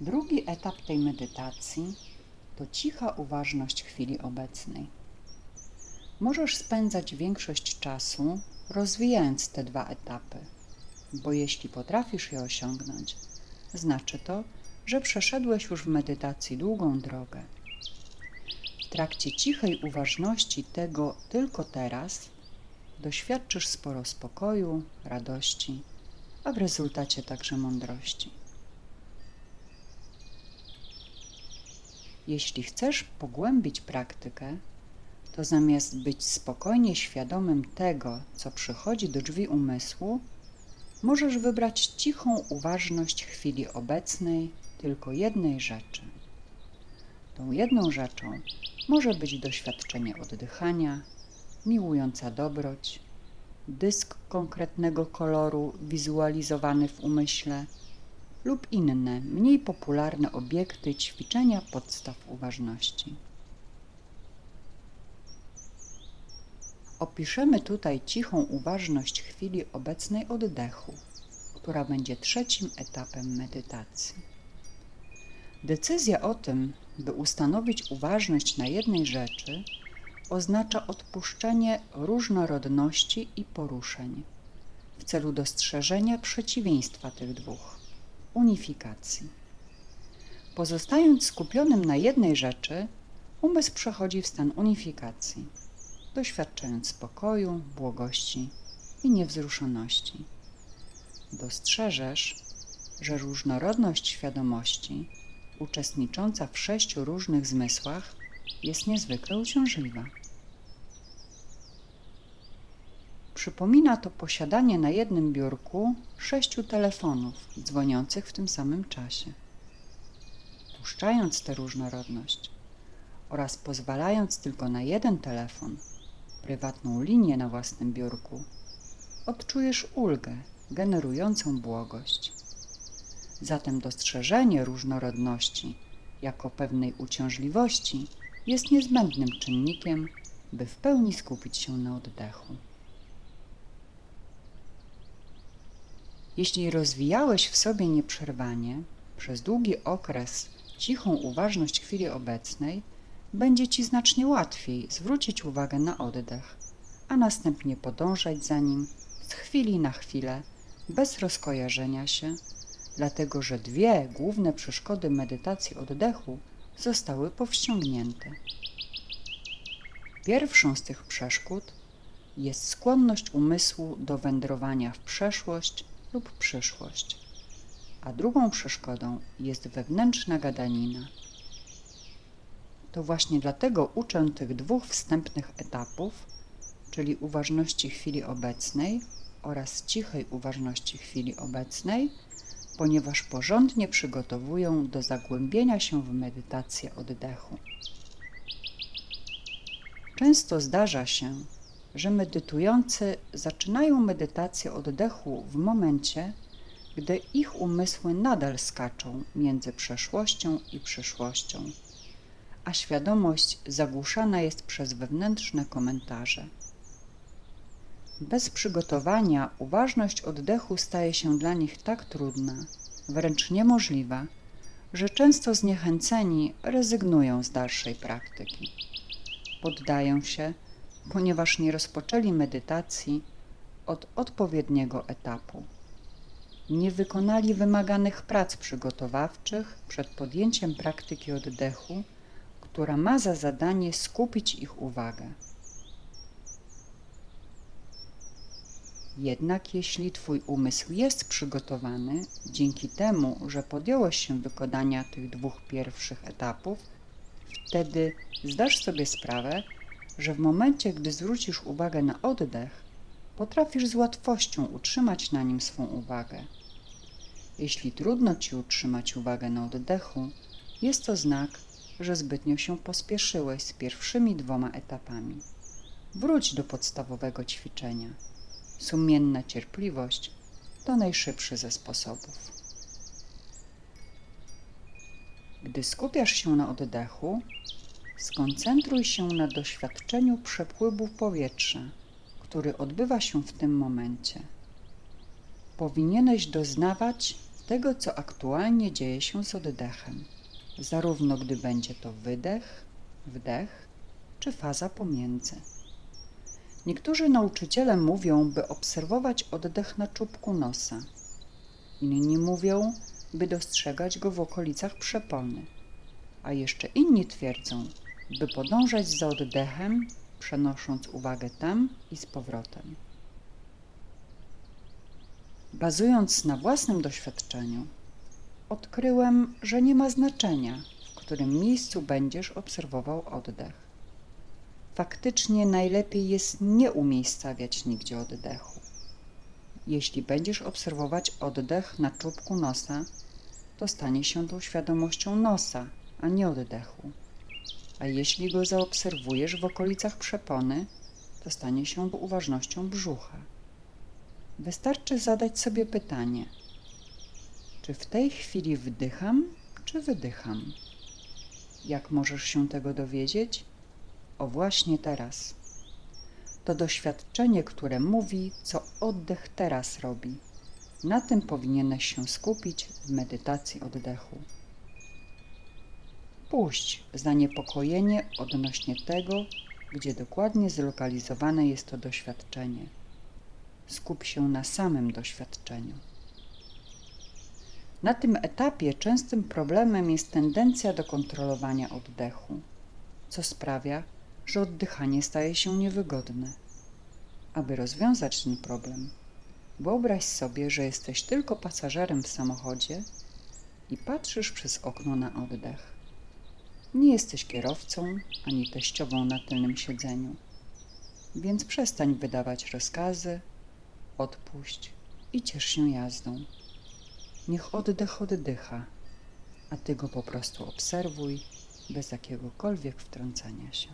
Drugi etap tej medytacji to cicha uważność chwili obecnej. Możesz spędzać większość czasu rozwijając te dwa etapy, bo jeśli potrafisz je osiągnąć, znaczy to, że przeszedłeś już w medytacji długą drogę. W trakcie cichej uważności tego tylko teraz doświadczysz sporo spokoju, radości, a w rezultacie także mądrości. Jeśli chcesz pogłębić praktykę, to zamiast być spokojnie świadomym tego, co przychodzi do drzwi umysłu, możesz wybrać cichą uważność chwili obecnej tylko jednej rzeczy. Tą jedną rzeczą może być doświadczenie oddychania, miłująca dobroć, dysk konkretnego koloru wizualizowany w umyśle lub inne, mniej popularne obiekty ćwiczenia podstaw uważności. Opiszemy tutaj cichą uważność chwili obecnej oddechu, która będzie trzecim etapem medytacji. Decyzja o tym, by ustanowić uważność na jednej rzeczy, oznacza odpuszczenie różnorodności i poruszeń w celu dostrzeżenia przeciwieństwa tych dwóch unifikacji. Pozostając skupionym na jednej rzeczy, umysł przechodzi w stan unifikacji, doświadczając spokoju, błogości i niewzruszoności. Dostrzeżesz, że różnorodność świadomości, uczestnicząca w sześciu różnych zmysłach, jest niezwykle uciążliwa. Przypomina to posiadanie na jednym biurku sześciu telefonów dzwoniących w tym samym czasie. Puszczając tę różnorodność oraz pozwalając tylko na jeden telefon, prywatną linię na własnym biurku, odczujesz ulgę generującą błogość. Zatem dostrzeżenie różnorodności jako pewnej uciążliwości jest niezbędnym czynnikiem, by w pełni skupić się na oddechu. Jeśli rozwijałeś w sobie nieprzerwanie przez długi okres cichą uważność chwili obecnej, będzie Ci znacznie łatwiej zwrócić uwagę na oddech, a następnie podążać za nim z chwili na chwilę, bez rozkojarzenia się, dlatego że dwie główne przeszkody medytacji oddechu zostały powściągnięte. Pierwszą z tych przeszkód jest skłonność umysłu do wędrowania w przeszłość lub przyszłość, a drugą przeszkodą jest wewnętrzna gadanina. To właśnie dlatego uczę tych dwóch wstępnych etapów, czyli uważności chwili obecnej oraz cichej uważności chwili obecnej, ponieważ porządnie przygotowują do zagłębienia się w medytację oddechu. Często zdarza się, że medytujący zaczynają medytację oddechu w momencie, gdy ich umysły nadal skaczą między przeszłością i przyszłością, a świadomość zagłuszana jest przez wewnętrzne komentarze. Bez przygotowania uważność oddechu staje się dla nich tak trudna, wręcz niemożliwa, że często zniechęceni rezygnują z dalszej praktyki. Poddają się, ponieważ nie rozpoczęli medytacji od odpowiedniego etapu. Nie wykonali wymaganych prac przygotowawczych przed podjęciem praktyki oddechu, która ma za zadanie skupić ich uwagę. Jednak jeśli Twój umysł jest przygotowany, dzięki temu, że podjąłeś się wykonania tych dwóch pierwszych etapów, wtedy zdasz sobie sprawę, że w momencie, gdy zwrócisz uwagę na oddech, potrafisz z łatwością utrzymać na nim swą uwagę. Jeśli trudno Ci utrzymać uwagę na oddechu, jest to znak, że zbytnio się pospieszyłeś z pierwszymi dwoma etapami. Wróć do podstawowego ćwiczenia. Sumienna cierpliwość to najszybszy ze sposobów. Gdy skupiasz się na oddechu, skoncentruj się na doświadczeniu przepływu powietrza, który odbywa się w tym momencie. Powinieneś doznawać tego, co aktualnie dzieje się z oddechem, zarówno gdy będzie to wydech, wdech czy faza pomiędzy. Niektórzy nauczyciele mówią, by obserwować oddech na czubku nosa. Inni mówią, by dostrzegać go w okolicach przepony. A jeszcze inni twierdzą, by podążać za oddechem, przenosząc uwagę tam i z powrotem. Bazując na własnym doświadczeniu, odkryłem, że nie ma znaczenia, w którym miejscu będziesz obserwował oddech. Faktycznie najlepiej jest nie umiejscawiać nigdzie oddechu. Jeśli będziesz obserwować oddech na czubku nosa, to stanie się to świadomością nosa, a nie oddechu. A jeśli go zaobserwujesz w okolicach przepony, to stanie się uważnością brzucha. Wystarczy zadać sobie pytanie: czy w tej chwili wdycham, czy wydycham? Jak możesz się tego dowiedzieć? O właśnie teraz. To doświadczenie, które mówi, co oddech teraz robi. Na tym powinieneś się skupić w medytacji oddechu. Puść zaniepokojenie odnośnie tego, gdzie dokładnie zlokalizowane jest to doświadczenie. Skup się na samym doświadczeniu. Na tym etapie częstym problemem jest tendencja do kontrolowania oddechu, co sprawia, że oddychanie staje się niewygodne. Aby rozwiązać ten problem, wyobraź sobie, że jesteś tylko pasażerem w samochodzie i patrzysz przez okno na oddech. Nie jesteś kierowcą ani teściową na tylnym siedzeniu, więc przestań wydawać rozkazy, odpuść i ciesz się jazdą. Niech oddech oddycha, a ty go po prostu obserwuj bez jakiegokolwiek wtrącania się.